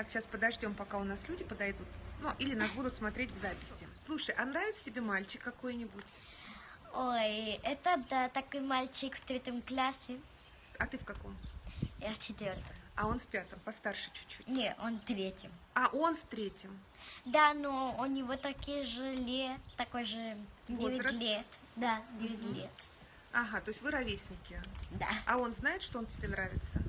Так, сейчас подождем, пока у нас люди подойдут. Ну, или нас будут смотреть в записи. Слушай, а нравится тебе мальчик какой-нибудь? Ой, это да, такой мальчик в третьем классе. А ты в каком? Я в четвертом. А он в пятом, постарше чуть-чуть. Не, он в третьем. А он в третьем. Да, но у него такие же лет, такой же 9 Возраст? лет. Да, 9 Мгм. лет. Ага, то есть вы ровесники. Да. А он знает, что он тебе нравится?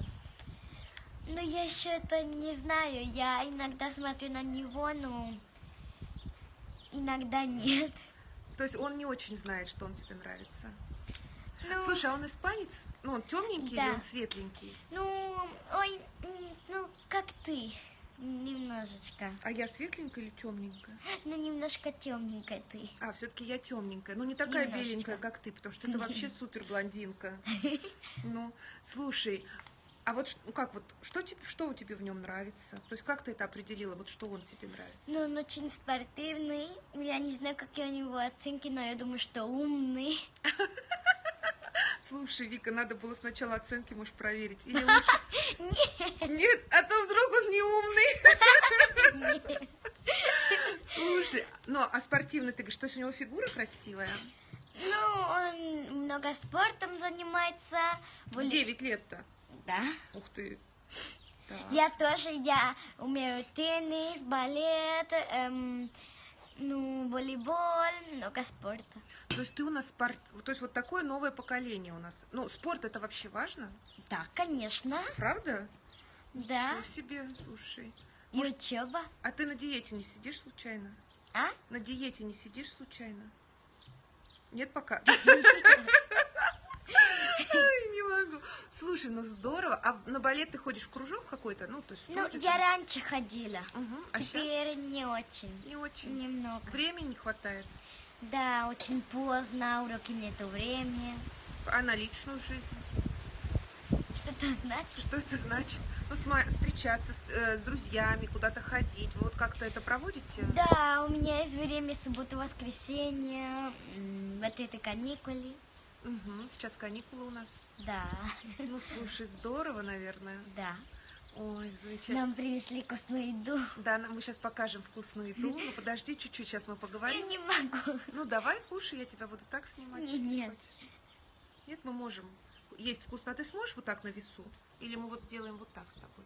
Но я еще это не знаю. Я иногда смотрю на него, но иногда нет. То есть он не очень знает, что он тебе нравится. Ну, Слушай, а он испанец? Ну, он темненький Да. или он светленький? ну, ой, ну, как ты. Немножечко. А я светленькая или темненькая? Ну, немножко темненькая ты. А, все-таки я темненькая. Ну, не такая Немножечко. беленькая, как ты, потому что ты вообще супер блондинка. Ну, слушай, а вот ну как вот, что тебе, что у тебя в нем нравится? То есть как ты это определила, вот что он тебе нравится? Ну, он очень спортивный. Я не знаю, какие у него оценки, но я думаю, что умный. Слушай, Вика, надо было сначала оценки, можешь проверить. Или лучше... Нет, а то вдруг он не умный. Слушай, ну, а спортивный ты говоришь, что у него фигура красивая? Ну, он много спортом занимается. В 9 лет-то. Да. Ух ты. Так. Я тоже, я умею теннис, балет, эм, ну, волейбол, много спорта. То есть ты у нас спорт... То есть вот такое новое поколение у нас. Ну, спорт это вообще важно? Да, конечно. Правда? Да. Ничего себе, слушай. И Может- учеба. А ты на диете не сидишь случайно? А? На диете не сидишь случайно? Нет пока? Могу. Слушай, ну здорово. А на балет ты ходишь в кружок какой-то? Ну, то есть... Ну, вроде я раньше ходила. Мгм. А сейчас Теперь не очень. не очень. Немного. Времени не хватает. Да, очень поздно, уроки нету времени. А на личную жизнь? Что это значит? Что это значит? Ну, сма- встречаться с, э, с друзьями, куда-то ходить. Вы вот как-то это проводите? Да, у меня есть время суббота, воскресенье, м, вот это каникулы. Мгм. Сейчас каникулы у нас. Да, Ну, слушай, здорово, наверное. да. Ой, замечательно. Нам принесли вкусную еду. Да, нам- мы сейчас покажем вкусную еду. Ну, подожди чуть-чуть, сейчас мы Я поговорим. не могу. Ну, давай, кушай, я тебя буду так снимать. Нет. хочешь. Нет, мы можем. Есть вкусно. А ты сможешь вот так на весу? Или мы вот сделаем вот так с тобой?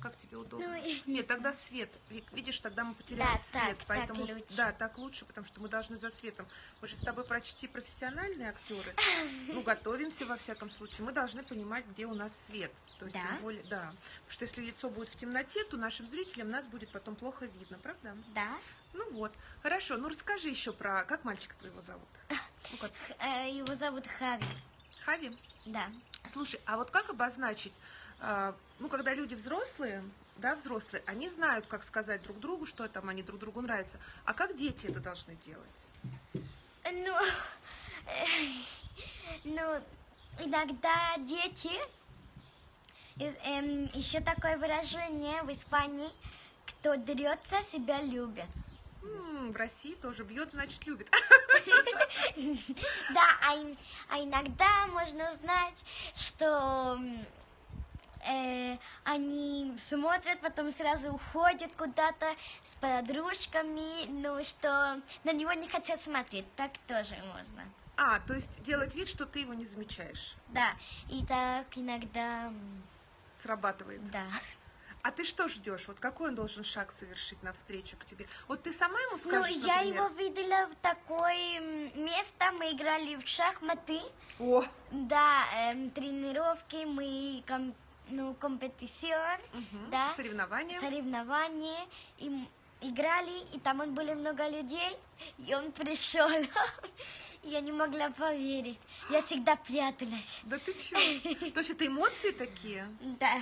Как тебе удобно? Ну, я не Нет, тогда свет. Видишь, тогда мы потеряем Да, свет. так, поэтому, так лучше. Да, так лучше, потому что мы должны за светом. Мы же с тобой почти профессиональные актеры. Ну, готовимся во всяком случае. Мы должны понимать, где у нас свет. То есть, Да? тем более, да. Потому что если лицо будет в темноте, то нашим зрителям нас будет потом плохо видно, правда? Да. Ну вот. Хорошо, ну расскажи еще про... Как мальчика твоего зовут? Ну, как? Э, Его зовут Хави. Хави? Да. Слушай, а вот как обозначить, ну, когда люди взрослые, да, взрослые, они знают, как сказать друг другу, что там они друг другу нравятся. А как дети это должны делать? Ну, э, ну, иногда дети, еще такое выражение в Испании, кто дерется, себя любит. М, в России тоже бьет, значит, любит. Да, а, а иногда можно узнать, что э, они смотрят, потом сразу уходят куда-то с подружками, ну что на него не хотят смотреть, так тоже можно. А, то есть делать вид, что ты его не замечаешь. Да, и так иногда, Срабатывает. да. А ты что ждешь? Вот какой он должен шаг совершить навстречу к тебе? Вот ты сама ему Ну, скажешь, я например, его видела в такое место, мы играли в шахматы, О, да, эм, тренировки, мы, ну, компетицион, мгм, Да. соревнования. соревнования, и играли, и там он были много людей, и он пришел. Я не могла поверить. Я всегда пряталась. Да ты чё? То есть это эмоции такие? Да.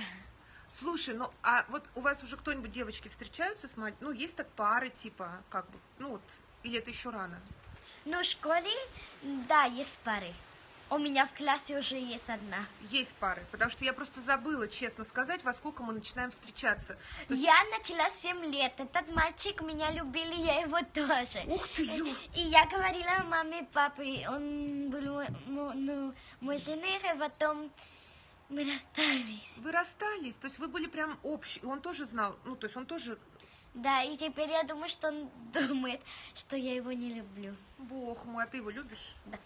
Слушай, ну а вот у вас уже кто-нибудь девочки встречаются с мать? Ну, есть так пары, типа, как бы, ну вот, или это еще рано? Ну, в школе, да, есть пары. У меня в классе уже есть одна. Есть пары, потому что я просто забыла, честно сказать, во сколько мы начинаем встречаться. То есть- Я начала 7 лет. Этот мальчик меня любили, я его тоже. Ух ты, ё! И я говорила маме и папе, он был мой, мо- ну, мой жених, и потом Мы расстались. Вы расстались, то есть вы были прям общие, и он тоже знал, ну, то есть он тоже, Да, и теперь я думаю, что он думает, что я его не люблю. бог мой, а ты его любишь? Да.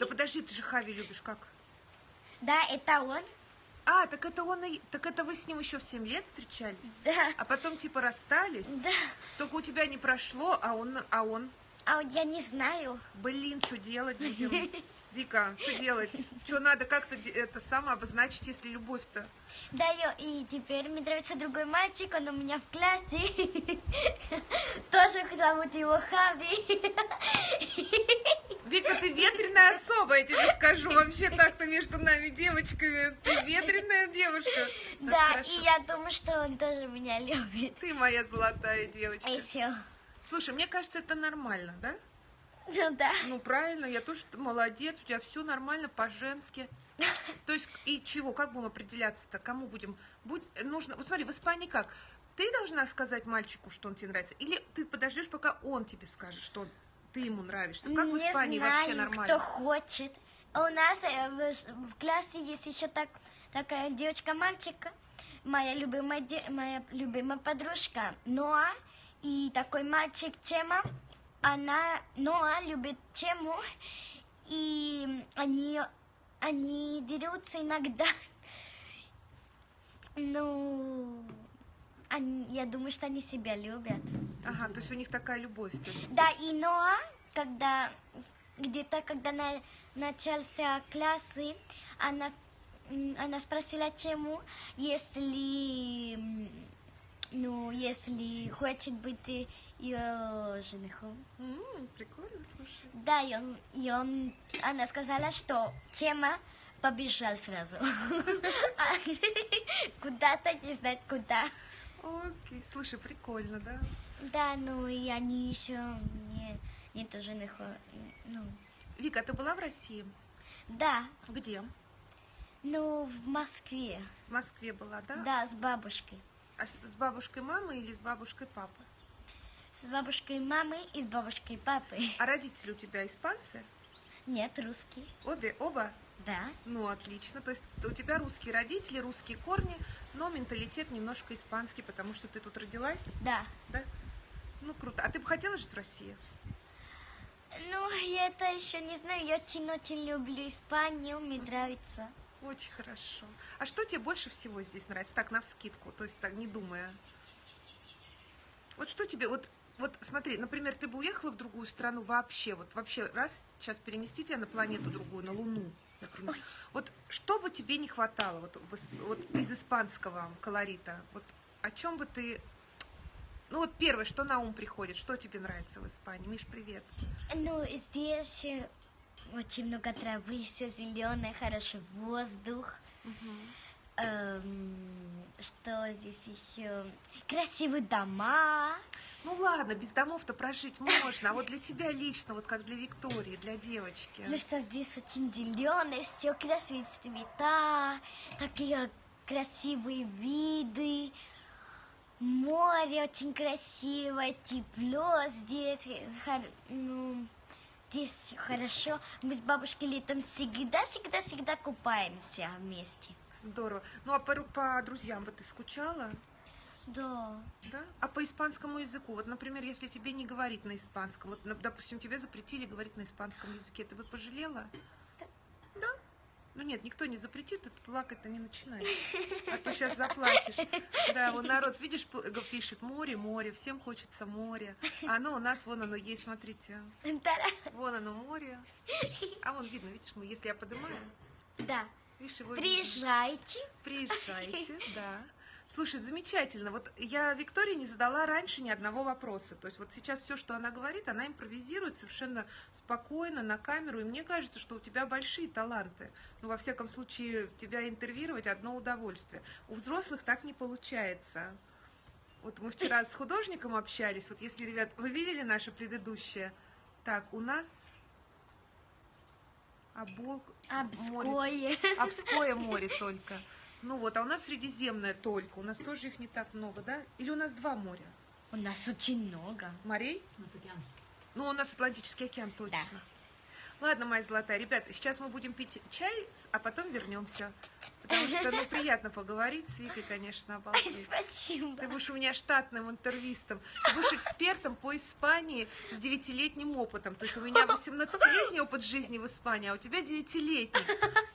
Да подожди, ты же Хави любишь, как? Да, это он. А, так это он и... Так это вы с ним еще в 7 лет встречались? Да. А потом типа расстались? Да. Только у тебя не прошло, а он... А он... А я не знаю. Блин, что делать будем? Вика, что делать? Что надо как-то это самое обозначить, если любовь-то? Да, и теперь мне нравится другой мальчик, он у меня в классе. Тоже зовут его Хави. Вика, ты ветреная особа, я тебе скажу. Вообще так-то между нами девочками. Ты ветреная девушка. Так, Да, хорошо. и я думаю, что он тоже меня любит. Ты моя золотая девочка. И все. Слушай, мне кажется, это нормально, да? Ну да. Ну, правильно, я тоже молодец, у тебя все нормально, по-женски. То есть, и чего, как будем определяться-то, кому будем? Будь, нужно, вот смотри, в Испании как? Ты должна сказать мальчику, что он тебе нравится, или ты подождешь, пока он тебе скажет, что ты ему нравишься? Как в не Испании знаю, вообще кто нормально? хочет. А У нас э, в, в классе есть еще так, такая девочка-мальчик, моя любимая, де- моя любимая подружка Ноа, и такой мальчик Чема, она, Ноа любит Чему, и они, они дерутся иногда. Ну, они- я думаю, что они себя любят. Ага, то есть у них такая любовь. есть. Да, и Ноа, когда где-то когда на, начался классы, она, она спросила, чему, если, ну, если хочет быть э, ее женихом. М, прикольно, слушай. Да, и, он, и он, она сказала, что Чема побежал сразу. А, Куда-то, не знает куда. Окей, слушай, прикольно, да? Да, ну и они еще не, нету жениха. Ну, Вика, ты была в России? да, Где? ну в Москве. В Москве была, да? Да, с бабушкой. А с, с бабушкой мамы или с бабушкой папы? С бабушкой мамы и с бабушкой папы. А родители у тебя испанцы? Нет, русский. Обе, оба? Да. Ну, отлично. То есть у тебя русские родители, русские корни, но менталитет немножко испанский, потому что ты тут родилась, Да. да? Ну, круто. А ты бы хотела жить в России? Ну, я это еще не знаю. Я очень-очень люблю Испанию. Мне нравится. Очень хорошо. А что тебе больше всего здесь нравится? Так, на вскидку, то есть так, не думая. Вот что тебе, вот, вот смотри, например, ты бы уехала в другую страну вообще, вот вообще раз сейчас перемести тебя на планету другую, на Луну, например. Ой. Вот что бы тебе не хватало вот, вот из испанского колорита? Вот о чем бы ты... Ну вот первое, что на ум приходит, что тебе нравится в Испании? Миш, привет. Ну, здесь э, очень много травы, все зеленое, хороший воздух. Эм, что здесь еще? Красивые дома. Ну ладно, без домов-то прожить можно, а вот для тебя лично, вот как для Виктории, для девочки. Ну что здесь очень зеленое, все красивые цвета, такие красивые виды. Море очень красивое, тепло здесь, ну, здесь хорошо. Мы с бабушкой летом всегда, всегда, всегда купаемся вместе. Здорово. Ну а по, по друзьям вот ты скучала? Да. Да? А по испанскому языку? Вот, например, если тебе не говорить на испанском, вот, допустим, тебе запретили говорить на испанском языке, ты бы пожалела? Ну нет, никто не запретит, ты плакать-то не начинай. А то сейчас заплачешь. Да, вот народ, видишь, пишет море, море, всем хочется море. А оно у нас, вон оно есть, смотрите. Вон оно море. А вон видно, видишь, мы, если я поднимаю, Да. видишь, его видно. Приезжайте. Приезжайте, да. Слушай, замечательно. Вот я Виктории не задала раньше ни одного вопроса. То есть вот сейчас все, что она говорит, она импровизирует совершенно спокойно на камеру. И мне кажется, что у тебя большие таланты. Ну, во всяком случае, тебя интервьюировать одно удовольствие. У взрослых так не получается. Вот мы вчера с художником общались. Вот если, ребят, вы видели наше предыдущее? Так, у нас... Обо... море- Обское. Обское море только. Ну вот, а у нас Средиземное только. У нас тоже их не так много, да? Или у нас два моря? У нас очень много. Морей? Ну, у нас Атлантический океан точно. Ладно, моя золотая, ребята, сейчас мы будем пить чай, а потом вернемся. Потому что, ну, приятно поговорить с Викой, конечно, обалдеть. Спасибо. Ты будешь у меня штатным интервистом. Ты будешь экспертом по Испании с девятилетним опытом. То есть у меня 18-летний опыт жизни в Испании, а у тебя девятилетний.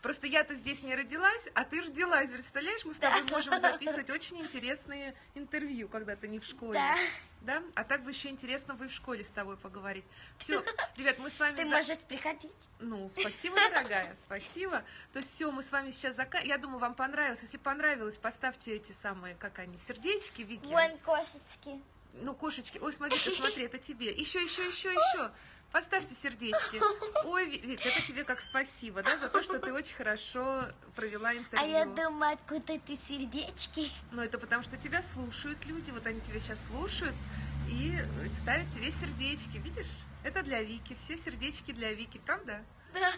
Просто я-то здесь не родилась, а ты родилась. Представляешь, мы с тобой можем записывать очень интересные интервью, когда ты не в школе. Да. Да? А так бы еще интересно бы и в школе с тобой поговорить. Все, ребят, мы с вами... Ты за- можешь приходить. ну, спасибо, дорогая, спасибо. То есть все, мы с вами сейчас зака... Я думаю, вам понравилось. Если понравилось, поставьте эти самые, как они, сердечки, Вики. Вон кошечки. Ну, кошечки. Ой, смотри, ты смотри, это тебе. Еще, еще, еще, еще. Поставьте сердечки. Ой, Ви- Вик, это тебе как спасибо, да, за то, что ты очень хорошо провела интервью. А я думаю, откуда ты сердечки? Ну, это потому, что тебя слушают люди, вот они тебя сейчас слушают и ставят тебе сердечки, видишь? Это для Вики, все сердечки для Вики, правда? Да.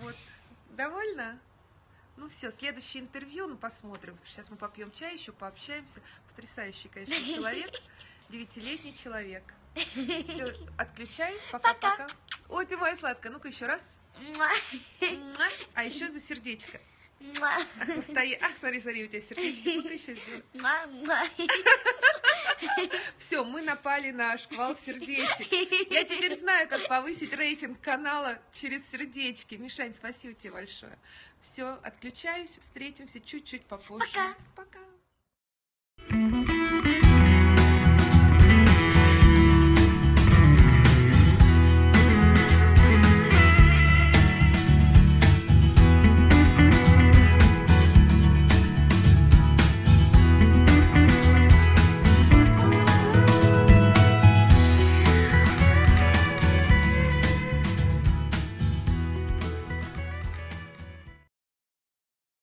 Вот. Довольно? Ну все, следующее интервью, ну посмотрим. Сейчас мы попьем чай, еще пообщаемся. Потрясающий, конечно, человек. Девятилетний человек. Все, отключаюсь. Пока-пока. Ой, ты моя сладкая. Ну-ка еще раз. А еще за сердечко. Ах, стои. Ах, смотри, смотри, у тебя сердечко. Ну-ка еще сделай. Все, мы напали на шквал сердечек. Я теперь знаю, как повысить рейтинг канала через сердечки. Мишань, спасибо тебе большое. Все, отключаюсь, встретимся чуть-чуть попозже. Пока. Пока.